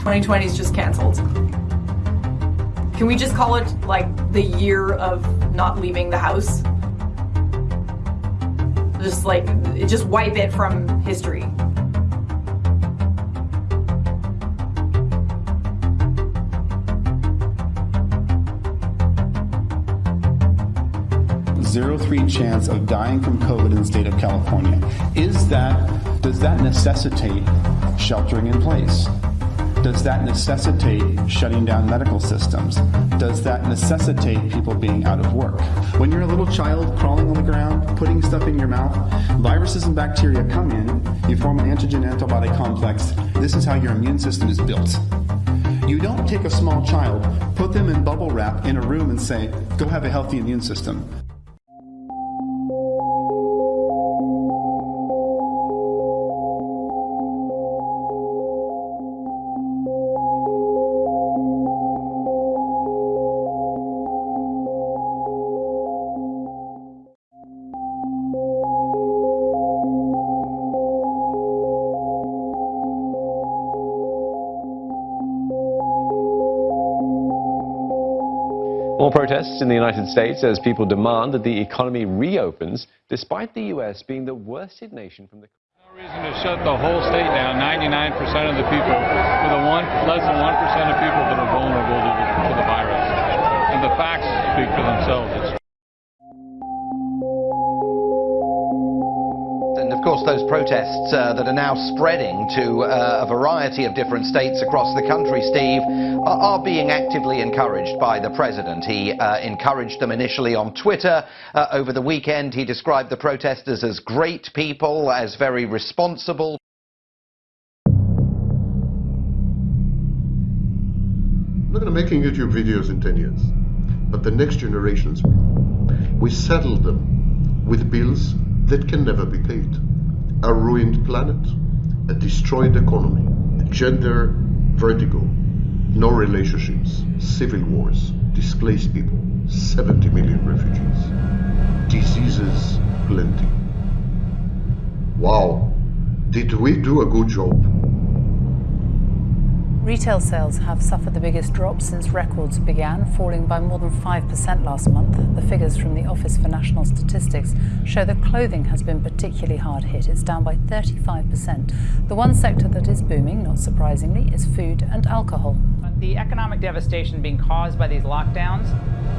Twenty twenty is just canceled. Can we just call it like the year of not leaving the house? Just like just wipe it from history. Zero three chance of dying from COVID in the state of California. Is that, does that necessitate sheltering in place? Does that necessitate shutting down medical systems? Does that necessitate people being out of work? When you're a little child crawling on the ground, putting stuff in your mouth, viruses and bacteria come in, you form an antigen antibody complex. This is how your immune system is built. You don't take a small child, put them in bubble wrap in a room and say, go have a healthy immune system. More protests in the United States as people demand that the economy reopens, despite the U.S. being the worst hit nation from the. Reason to shut the whole state down. 99% of the people, one, less than 1% of people that are vulnerable to the virus. And the facts speak for themselves. It's of course, those protests uh, that are now spreading to uh, a variety of different states across the country, Steve, are, are being actively encouraged by the president. He uh, encouraged them initially on Twitter. Uh, over the weekend, he described the protesters as great people, as very responsible. I'm not going to making YouTube videos in 10 years, but the next generations. We saddle them with bills that can never be paid. A ruined planet, a destroyed economy, gender vertigo, no relationships, civil wars, displaced people, 70 million refugees, diseases plenty. Wow, did we do a good job? Retail sales have suffered the biggest drop since records began, falling by more than 5% last month. The figures from the Office for National Statistics show that clothing has been particularly hard hit. It's down by 35%. The one sector that is booming, not surprisingly, is food and alcohol. The economic devastation being caused by these lockdowns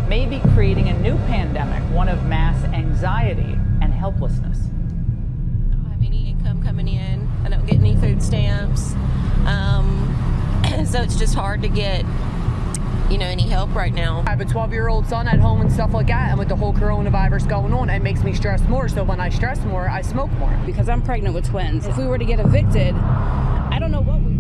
may be creating a new pandemic, one of mass anxiety and helplessness. I don't have any income coming in. I don't get any food stamps. Um, so it's just hard to get you know any help right now i have a 12 year old son at home and stuff like that and with the whole coronavirus going on it makes me stress more so when i stress more i smoke more because i'm pregnant with twins if we were to get evicted i don't know what we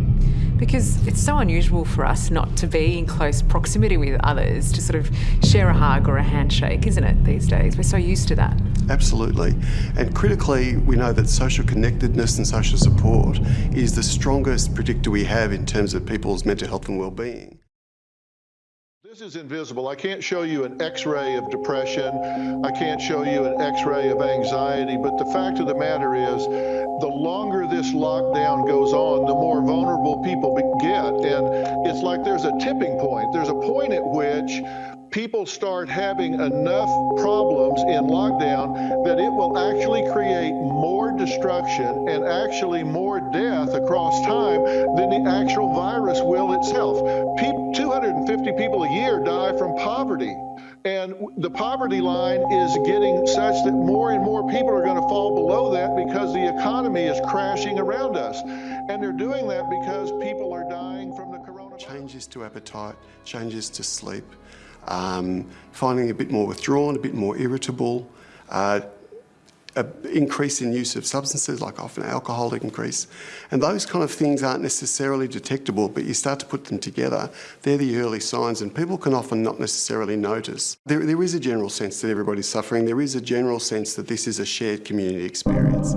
because it's so unusual for us not to be in close proximity with others, to sort of share a hug or a handshake, isn't it, these days? We're so used to that. Absolutely. And critically, we know that social connectedness and social support is the strongest predictor we have in terms of people's mental health and well-being. This is invisible. I can't show you an x-ray of depression. I can't show you an x-ray of anxiety. But the fact of the matter is, the longer this lockdown goes on, the more vulnerable people get. And it's like there's a tipping point. There's a point at which people start having enough problems in lockdown that it will actually create more destruction and actually more death across time than the actual virus will itself. 250 people a year die from poverty. And the poverty line is getting such that more and more people are going to fall below that because the economy is crashing around us. And they're doing that because people are dying from the coronavirus. Changes to appetite, changes to sleep, um, finding a bit more withdrawn, a bit more irritable, uh, increase in use of substances like often alcohol increase. And those kind of things aren't necessarily detectable, but you start to put them together. They're the early signs and people can often not necessarily notice. There, there is a general sense that everybody's suffering. There is a general sense that this is a shared community experience.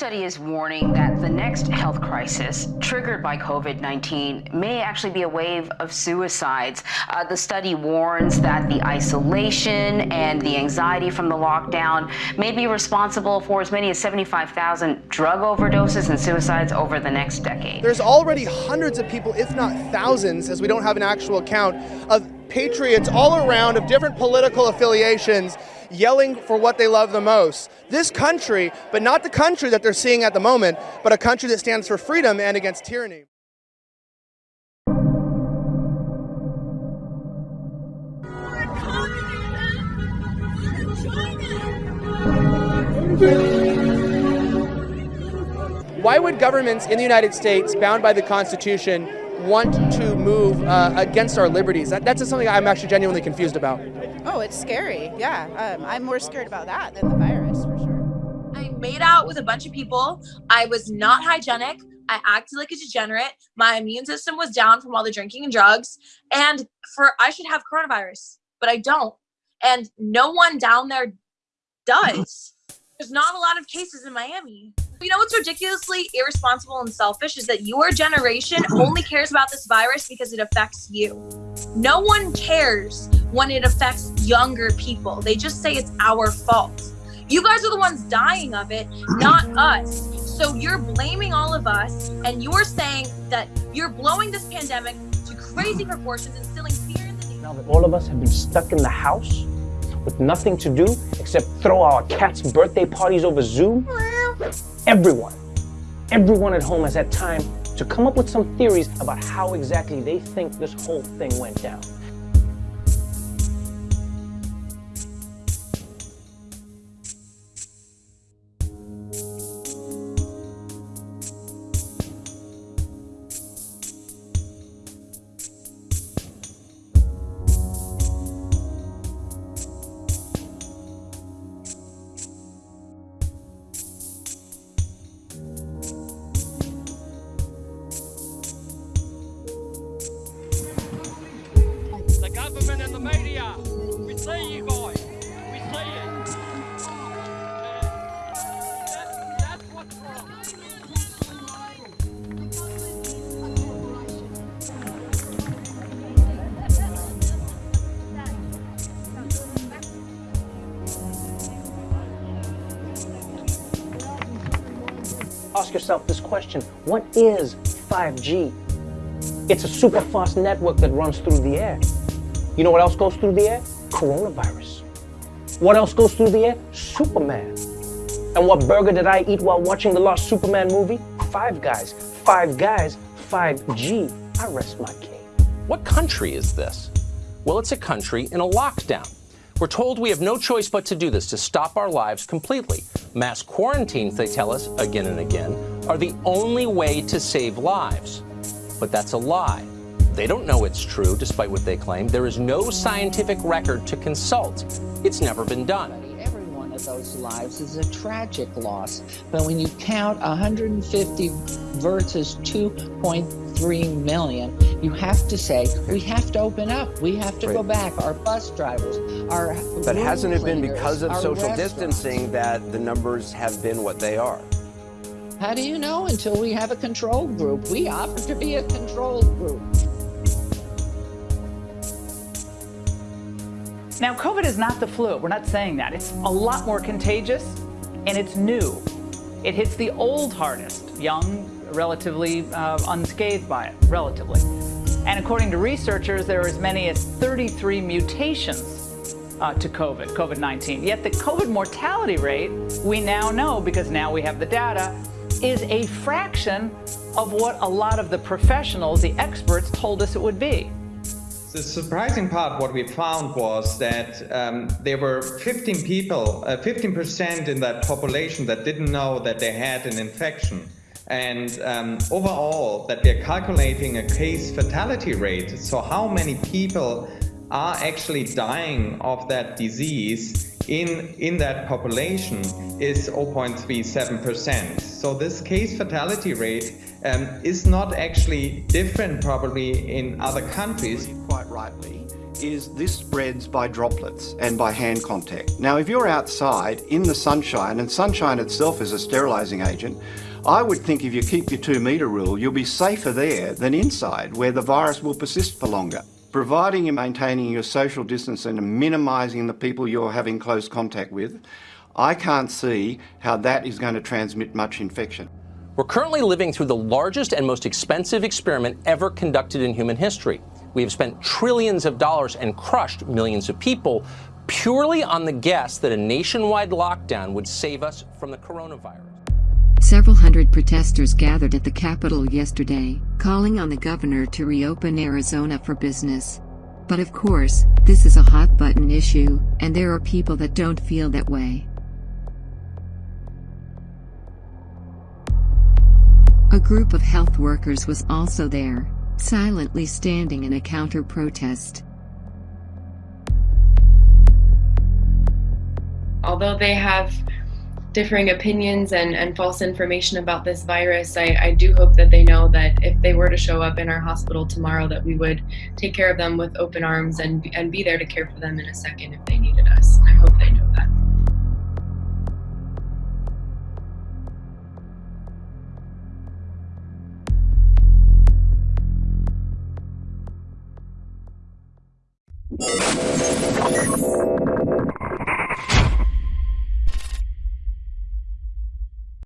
Study is warning that the next health crisis triggered by COVID 19 may actually be a wave of suicides. Uh, the study warns that the isolation and the anxiety from the lockdown may be responsible for as many as 75,000 drug overdoses and suicides over the next decade. There's already hundreds of people, if not thousands, as we don't have an actual count, of patriots all around of different political affiliations yelling for what they love the most. This country, but not the country that they're seeing at the moment, but a country that stands for freedom and against tyranny. Why would governments in the United States, bound by the Constitution, want to move uh, against our liberties? That, that's something I'm actually genuinely confused about. Oh, it's scary. Yeah, um, I'm more scared about that than the virus for sure. I made out with a bunch of people. I was not hygienic. I acted like a degenerate. My immune system was down from all the drinking and drugs. And for I should have coronavirus, but I don't. And no one down there does. There's not a lot of cases in Miami. You know what's ridiculously irresponsible and selfish is that your generation only cares about this virus because it affects you. No one cares when it affects younger people. They just say it's our fault. You guys are the ones dying of it, not us. So you're blaming all of us and you're saying that you're blowing this pandemic to crazy proportions, instilling fear in the Now that all of us have been stuck in the house with nothing to do except throw our cats' birthday parties over Zoom, everyone, everyone at home has had time to come up with some theories about how exactly they think this whole thing went down. See you. We see wrong. Ask yourself this question, what is 5G? It's a super fast network that runs through the air. You know what else goes through the air? Coronavirus. What else goes through the air? Superman. And what burger did I eat while watching the last Superman movie? Five Guys. Five Guys, 5G. I rest my case. What country is this? Well, it's a country in a lockdown. We're told we have no choice but to do this to stop our lives completely. Mass quarantines, they tell us again and again, are the only way to save lives. But that's a lie. They don't know it's true, despite what they claim. There is no scientific record to consult. It's never been done. Every one of those lives is a tragic loss. But when you count 150 versus 2.3 million, you have to say, we have to open up. We have to go back. Our bus drivers, our But hasn't it been because of social distancing that the numbers have been what they are? How do you know until we have a control group? We offer to be a control group. Now, COVID is not the flu. We're not saying that. It's a lot more contagious and it's new. It hits the old hardest, young, relatively uh, unscathed by it, relatively. And according to researchers, there are as many as 33 mutations uh, to COVID, COVID 19. Yet the COVID mortality rate, we now know because now we have the data, is a fraction of what a lot of the professionals, the experts, told us it would be. The surprising part, what we found was that um, there were 15 people, uh, 15% in that population that didn't know that they had an infection. And um, overall, that they're calculating a case fatality rate. So, how many people are actually dying of that disease in, in that population is 0.37%. So, this case fatality rate um, is not actually different, probably, in other countries. quite rightly, is this spreads by droplets and by hand contact. Now, if you're outside in the sunshine, and sunshine itself is a sterilising agent, I would think if you keep your two metre rule, you'll be safer there than inside, where the virus will persist for longer. Providing you're maintaining your social distance and minimising the people you're having close contact with, I can't see how that is going to transmit much infection. We're currently living through the largest and most expensive experiment ever conducted in human history. We have spent trillions of dollars and crushed millions of people purely on the guess that a nationwide lockdown would save us from the coronavirus. Several hundred protesters gathered at the Capitol yesterday, calling on the governor to reopen Arizona for business. But of course, this is a hot button issue, and there are people that don't feel that way. A group of health workers was also there, silently standing in a counter protest. Although they have differing opinions and, and false information about this virus, I, I do hope that they know that if they were to show up in our hospital tomorrow, that we would take care of them with open arms and, and be there to care for them in a second if they needed us. I hope they know that.